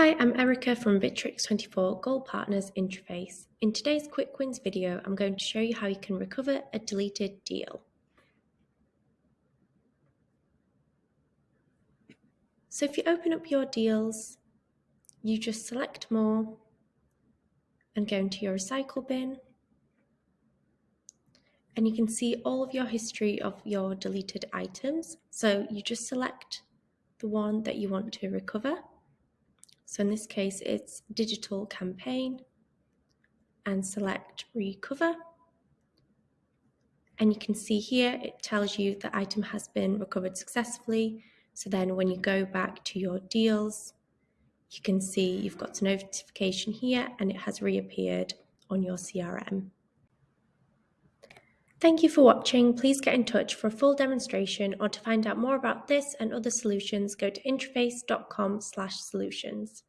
Hi, I'm Erica from Bitrix24 Gold Partners Interface. In today's Quick Wins video, I'm going to show you how you can recover a deleted deal. So if you open up your deals, you just select more and go into your recycle bin. And you can see all of your history of your deleted items. So you just select the one that you want to recover. So in this case, it's digital campaign and select recover. And you can see here, it tells you the item has been recovered successfully. So then when you go back to your deals, you can see you've got a notification here and it has reappeared on your CRM. Thank you for watching. Please get in touch for a full demonstration or to find out more about this and other solutions, go to interface.com/solutions.